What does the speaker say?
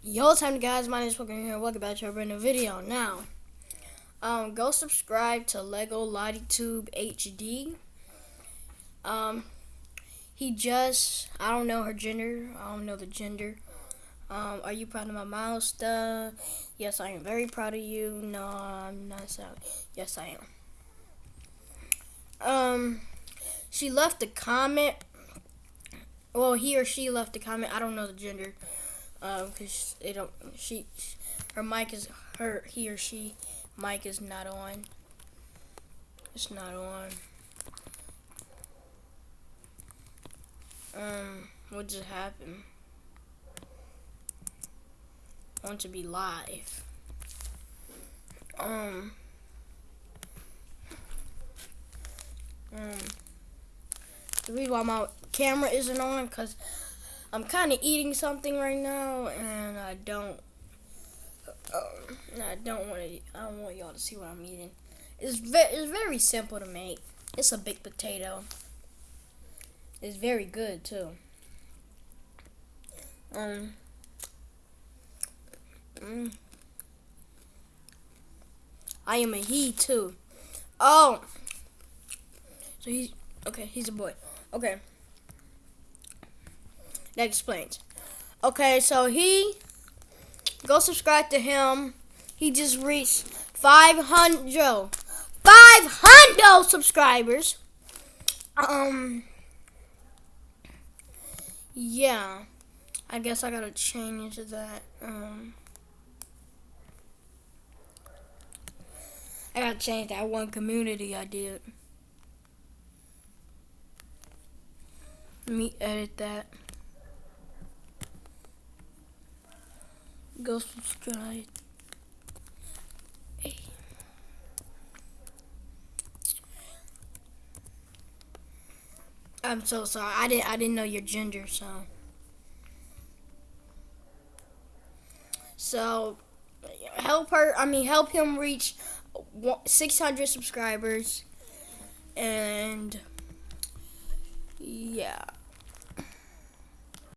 Yo, time guys, my name is Pokemon here. Welcome back to a brand new video. Now, um, go subscribe to Lego LottyTube HD. Um, he just, I don't know her gender. I don't know the gender. Um, are you proud of my milestone? Yes, I am very proud of you. No, I'm not so. Yes, I am. Um, she left a comment. Well, he or she left a comment. I don't know the gender um, cause they don't. She, her mic is her. He or she mic is not on. It's not on. Um, what just happened? I want to be live. Um. Um. The reason why my camera isn't on, cause I'm kind of eating something right now, and I don't. Uh, I don't want to. I don't want y'all to see what I'm eating. It's very, it's very simple to make. It's a baked potato. It's very good too. Um. Mm, I am a he too. Oh. So he's okay. He's a boy. Okay. That explains. Okay, so he go subscribe to him. He just reached 500 500 subscribers. Um yeah. I guess I got to change that um I got to change that one community I did. Let me edit that. Go subscribe. I'm so sorry. I didn't I didn't know your gender, so So help her, I mean help him reach 600 subscribers and.